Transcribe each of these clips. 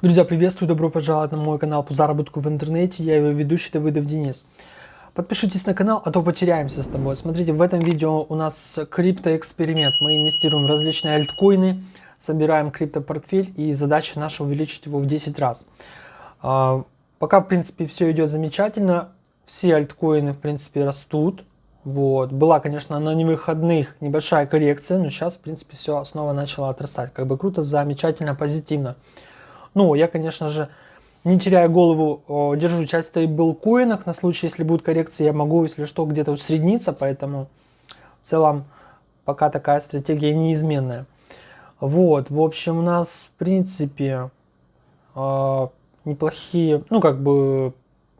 Друзья, приветствую, добро пожаловать на мой канал по заработку в интернете. Я его ведущий Давыдов Денис. Подпишитесь на канал, а то потеряемся с тобой. Смотрите, в этом видео у нас криптоэксперимент. Мы инвестируем в различные альткоины, собираем криптопортфель и задача наша увеличить его в 10 раз. А, пока, в принципе, все идет замечательно. Все альткоины, в принципе, растут. Вот. Была, конечно, на невыходных небольшая коррекция, но сейчас, в принципе, все снова начало отрастать. Как бы круто, замечательно, позитивно. Ну, я, конечно же, не теряя голову, держу часть стейблкоинах. На случай, если будет коррекция, я могу, если что, где-то усредниться. Поэтому в целом пока такая стратегия неизменная. Вот, в общем, у нас, в принципе, э, неплохие, ну, как бы,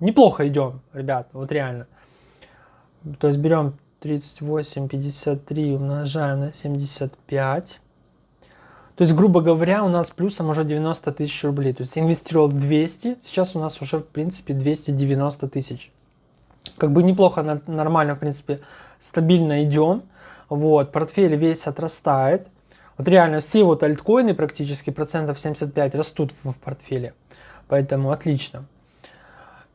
неплохо идем, ребят, вот реально. То есть берем 38, 53, умножаем на 75. То есть, грубо говоря, у нас плюсом уже 90 тысяч рублей. То есть инвестировал 200, сейчас у нас уже, в принципе, 290 тысяч. Как бы неплохо, нормально, в принципе, стабильно идем. Вот, портфель весь отрастает. Вот реально все вот альткоины практически процентов 75 растут в, портфеле. Поэтому отлично.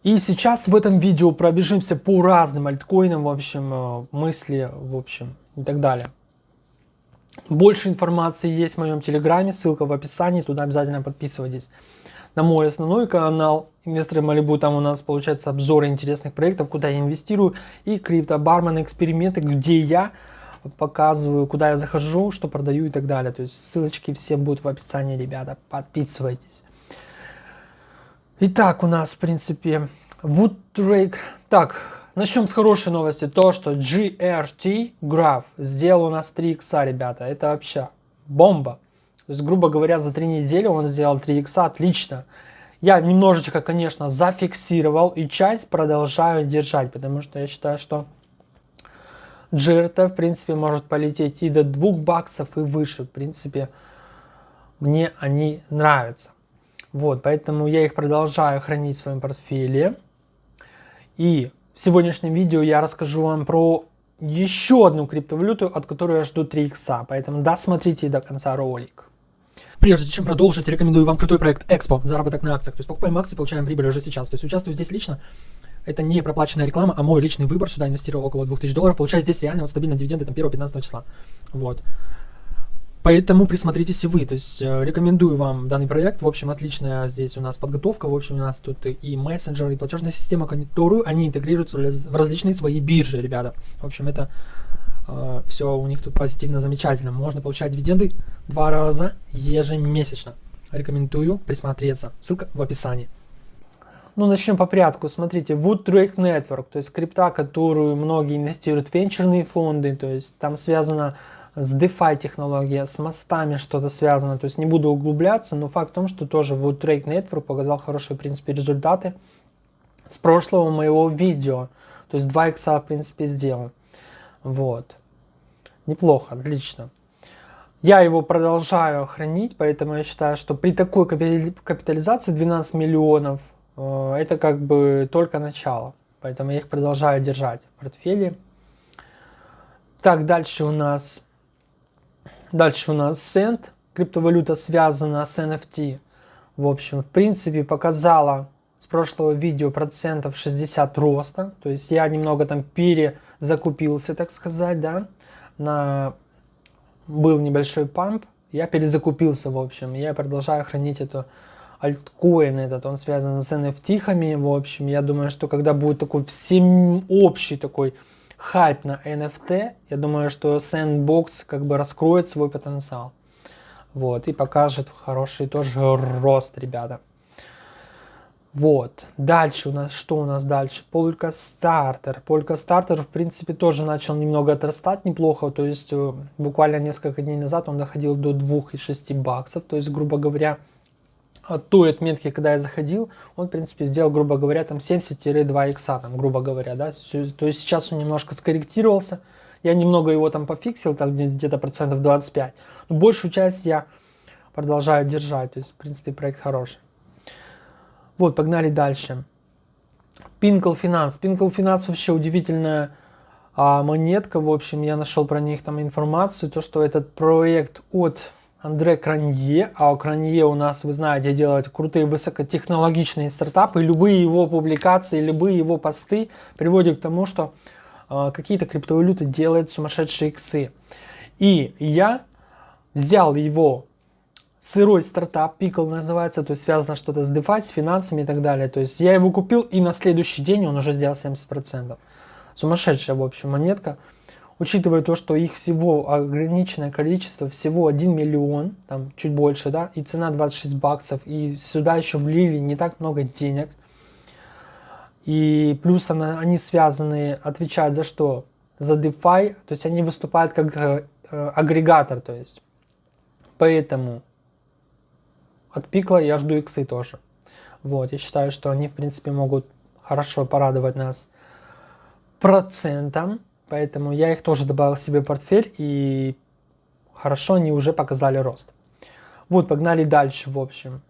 И сейчас в этом видео пробежимся по разным альткоинам, в общем, э, мысли, в общем, и так далее. Больше информации есть в моем телеграме, ссылка в описании, туда обязательно подписывайтесь. На мой основной канал Инвесторы Малибу, там у нас получается обзоры интересных проектов, куда я инвестирую, и крипто бармен эксперименты, где я показываю, куда я захожу, что продаю и так далее. То есть ссылочки все будут в описании, ребята, подписывайтесь. Итак, у нас, в принципе, Woodtrake. Так, Начнем с хорошей новости. То, что GRT Graph сделал у нас 3 икса, ребята. Это вообще бомба. То есть, грубо говоря, за 3 недели он сделал 3 икса. Отлично. Я немножечко, конечно, зафиксировал и часть продолжаю держать, потому что я считаю, что GRT, в принципе, может полететь и до 2 баксов и выше. В принципе, мне они нравятся. Вот, поэтому я их продолжаю хранить в своем портфеле. И в сегодняшнем видео я расскажу вам про еще одну криптовалюту, от которой я жду 3 икса, поэтому досмотрите до конца ролик. Прежде чем продолжить, рекомендую вам крутой проект Expo, заработок на акциях. То есть покупаем акции, получаем прибыль уже сейчас. То есть участвую здесь лично. Это не проплаченная реклама, а мой личный выбор. Сюда инвестировал около 2000 долларов. Получаю здесь реально вот стабильно дивиденды там 1-15 числа. Вот. Поэтому присмотритесь и вы. То есть э, рекомендую вам данный проект. В общем, отличная здесь у нас подготовка. В общем, у нас тут и мессенджер, и платежная система, которую они интегрируют в различные свои биржи, ребята. В общем, это э, все у них тут позитивно, замечательно. Можно получать дивиденды два раза ежемесячно. Рекомендую присмотреться. Ссылка в описании. Ну, начнем по порядку. Смотрите, Wood Trade Network, то есть крипта, которую многие инвестируют в венчурные фонды, то есть там связано с DeFi технология, с мостами что-то связано, то есть не буду углубляться, но факт в том, что тоже Wood Trade Network показал хорошие, в принципе, результаты с прошлого моего видео, то есть 2 икса, в принципе, сделал. Вот. Неплохо, отлично. Я его продолжаю хранить, поэтому я считаю, что при такой капитализации 12 миллионов, э, это как бы только начало. Поэтому я их продолжаю держать в портфеле. Так, дальше у нас Дальше у нас Send, криптовалюта связана с NFT. В общем, в принципе, показала с прошлого видео процентов 60 роста. То есть я немного там перезакупился, так сказать, да. На... Был небольшой памп, я перезакупился, в общем. Я продолжаю хранить эту альткоин этот, он связан с NFT-хами, в общем. Я думаю, что когда будет такой всеобщий такой хайп на NFT, я думаю, что Sandbox как бы раскроет свой потенциал. Вот, и покажет хороший тоже рост, ребята. Вот, дальше у нас, что у нас дальше? Polka Starter. Polka Starter, в принципе, тоже начал немного отрастать неплохо, то есть э, буквально несколько дней назад он доходил до 2,6 баксов, то есть, грубо говоря, от той отметки, когда я заходил, он, в принципе, сделал, грубо говоря, там 70-2 икса, там, грубо говоря, да, то есть сейчас он немножко скорректировался, я немного его там пофиксил, там где-то процентов 25, но большую часть я продолжаю держать, то есть, в принципе, проект хороший. Вот, погнали дальше. Pinkle Finance. Pinkle Finance вообще удивительная а, монетка, в общем, я нашел про них там информацию, то, что этот проект от Андре Кранье. А у Кранье у нас, вы знаете, делает крутые высокотехнологичные стартапы. Любые его публикации, любые его посты приводят к тому, что э, какие-то криптовалюты делают сумасшедшие иксы. И я взял его сырой стартап, Pickle называется, то есть связано что-то с DeFi, с финансами и так далее. То есть я его купил и на следующий день он уже сделал 70%. Сумасшедшая, в общем, монетка. Учитывая то, что их всего ограниченное количество, всего 1 миллион, там чуть больше, да, и цена 26 баксов, и сюда еще влили не так много денег. И плюс она, они связаны, отвечают за что? За DeFi, то есть они выступают как э, э агрегатор, то есть. Поэтому от пикла я жду иксы тоже. Вот, я считаю, что они, в принципе, могут хорошо порадовать нас процентом, поэтому я их тоже добавил себе в портфель, и хорошо они уже показали рост. Вот, погнали дальше, в общем.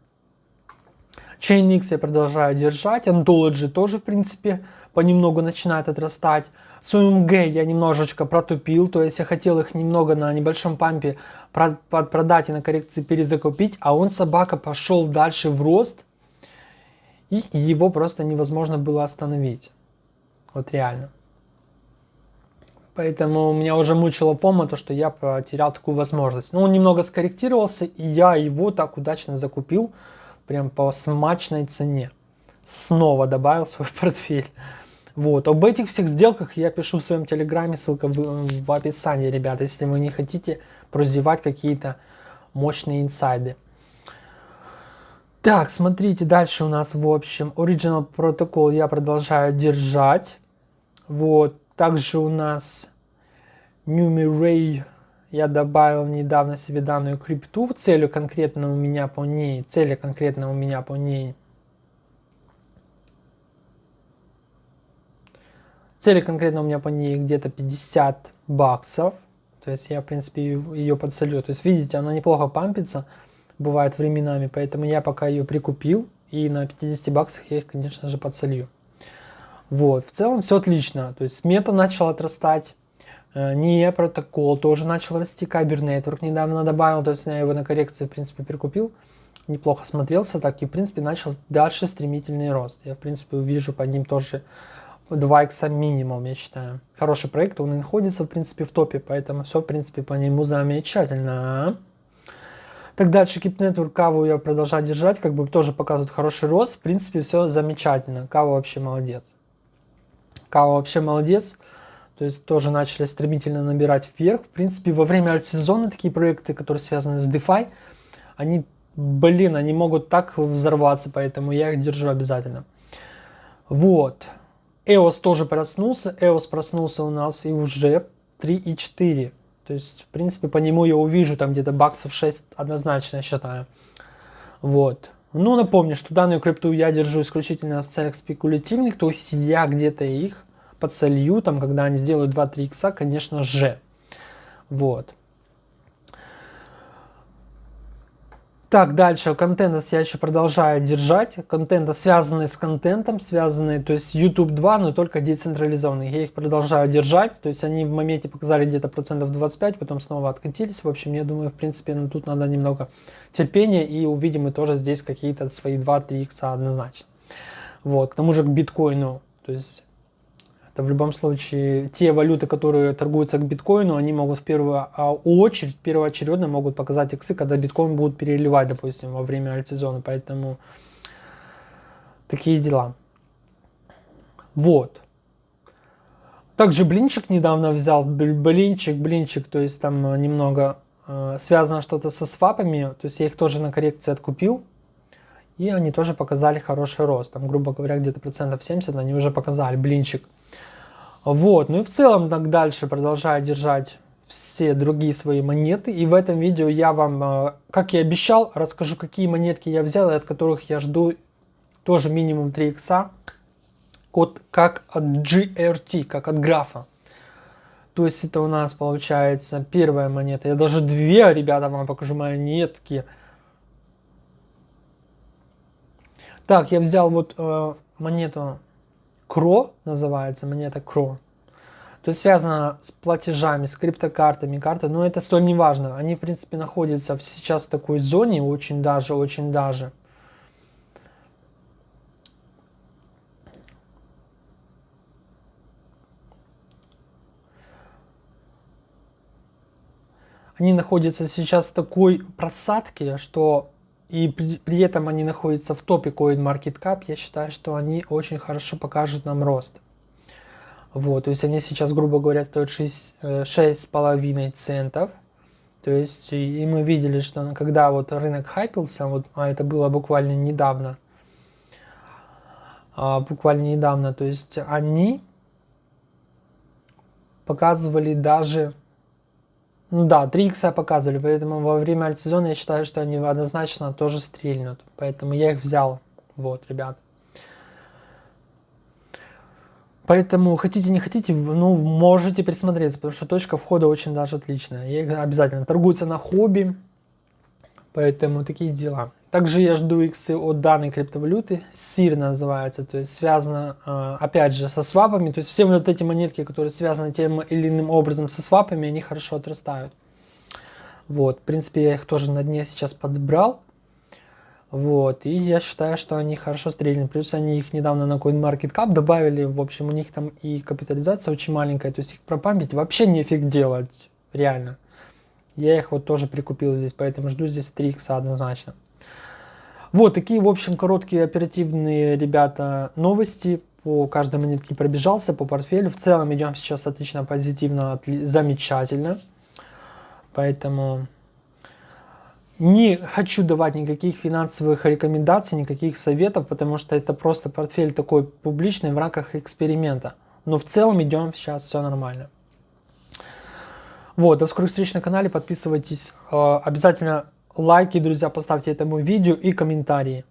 Chainlink я продолжаю держать, Anthology тоже, в принципе, понемногу начинает отрастать. SUMG я немножечко протупил, то есть я хотел их немного на небольшом пампе продать и на коррекции перезакупить, а он, собака, пошел дальше в рост, и его просто невозможно было остановить. Вот реально. Поэтому меня уже мучила пома, то что я потерял такую возможность. Ну, он немного скорректировался, и я его так удачно закупил, прям по смачной цене. Снова добавил свой портфель. Вот. Об этих всех сделках я пишу в своем телеграме, ссылка в, в описании, ребята, если вы не хотите прозевать какие-то мощные инсайды. Так, смотрите, дальше у нас, в общем, Original Protocol я продолжаю держать. Вот, также у нас Numeray я добавил недавно себе данную крипту. Целью конкретно у меня по ней, цели конкретно у меня по ней – Цели конкретно у меня по ней где-то 50 баксов. То есть я, в принципе, ее подсолю. То есть, видите, она неплохо пампится, бывает временами. Поэтому я пока ее прикупил. И на 50 баксах я их, конечно же, подсолью. Вот, в целом все отлично. То есть мета начала отрастать. Э, не протокол тоже начал расти. Кабер Network недавно добавил. То есть я его на коррекции, в принципе, прикупил. Неплохо смотрелся так. И, в принципе, начал дальше стремительный рост. Я, в принципе, увижу под ним тоже 2 икса минимум, я считаю. Хороший проект, он находится, в принципе, в топе, поэтому все, в принципе, по нему замечательно. Так дальше, Keep Network, каву я продолжаю держать, как бы тоже показывает хороший рост. В принципе, все замечательно. Кава вообще молодец. Кава вообще молодец. То есть тоже начали стремительно набирать вверх. В принципе, во время альт-сезона такие проекты, которые связаны с DeFi, они, блин, они могут так взорваться, поэтому я их держу обязательно. Вот. EOS тоже проснулся. EOS проснулся у нас и уже 3,4. То есть, в принципе, по нему я увижу там где-то баксов 6 однозначно, я считаю. Вот. Ну, напомню, что данную крипту я держу исключительно в целях спекулятивных, то есть я где-то их подсолью, там, когда они сделают 2-3 икса, конечно же. Вот. Так, дальше, контент я еще продолжаю держать. Контента связанные с контентом, связанные, то есть YouTube 2, но только децентрализованные. Я их продолжаю держать, то есть они в моменте показали где-то процентов 25, потом снова откатились. В общем, я думаю, в принципе, ну, тут надо немного терпения, и увидим мы тоже здесь какие-то свои 2-3 икса однозначно. Вот, к тому же к биткоину, то есть это в любом случае те валюты, которые торгуются к биткоину, они могут в первую а, очередь, первоочередно могут показать иксы, когда биткоин будут переливать, допустим, во время альтсезона. Поэтому такие дела. Вот. Также блинчик недавно взял. Блинчик, блинчик, то есть там немного э, связано что-то со свапами. То есть я их тоже на коррекции откупил. И они тоже показали хороший рост. Там, грубо говоря, где-то процентов 70 они уже показали. Блинчик. Вот, ну и в целом так дальше продолжаю держать все другие свои монеты. И в этом видео я вам, э, как и обещал, расскажу, какие монетки я взял и от которых я жду тоже минимум 3 икса. Код как от GRT, как от графа. То есть это у нас получается первая монета. Я даже две, ребята, вам покажу монетки. Так, я взял вот э, монету Кро называется, монета Кро. То есть связано с платежами, с криптокартами, карты, но это столь не важно. Они, в принципе, находятся сейчас в такой зоне, очень даже, очень даже. Они находятся сейчас в такой просадке, что и при, этом они находятся в топе CoinMarketCap, я считаю, что они очень хорошо покажут нам рост. Вот, то есть они сейчас, грубо говоря, стоят 6,5 э, центов. То есть и мы видели, что когда вот рынок хайпился, вот, а это было буквально недавно, а, буквально недавно, то есть они показывали даже ну да, 3 икса показывали, поэтому во время альтсезона я считаю, что они однозначно тоже стрельнут. Поэтому я их взял. Вот, ребят. Поэтому хотите, не хотите, ну, можете присмотреться, потому что точка входа очень даже отличная. Их обязательно торгуются на хобби, поэтому такие дела. Также я жду иксы от данной криптовалюты, SIR называется, то есть связано, э, опять же, со свапами, то есть все вот эти монетки, которые связаны тем или иным образом со свапами, они хорошо отрастают. Вот, в принципе, я их тоже на дне сейчас подобрал. Вот, и я считаю, что они хорошо стрельнули. Плюс они их недавно на CoinMarketCap добавили. В общем, у них там и капитализация очень маленькая. То есть их пропампить вообще нефиг делать. Реально. Я их вот тоже прикупил здесь, поэтому жду здесь 3 икса однозначно. Вот такие, в общем, короткие оперативные, ребята, новости. По каждой монетке пробежался, по портфелю. В целом идем сейчас отлично, позитивно, замечательно. Поэтому не хочу давать никаких финансовых рекомендаций, никаких советов, потому что это просто портфель такой публичный в рамках эксперимента. Но в целом идем сейчас все нормально. Вот, до скорых встреч на канале, подписывайтесь. Э, обязательно лайки, друзья, поставьте этому видео и комментарии.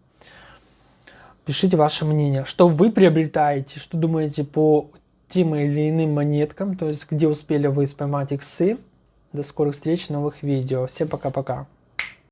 Пишите ваше мнение, что вы приобретаете, что думаете по тем или иным монеткам, то есть где успели вы споймать иксы. До скорых встреч, новых видео. Всем пока-пока.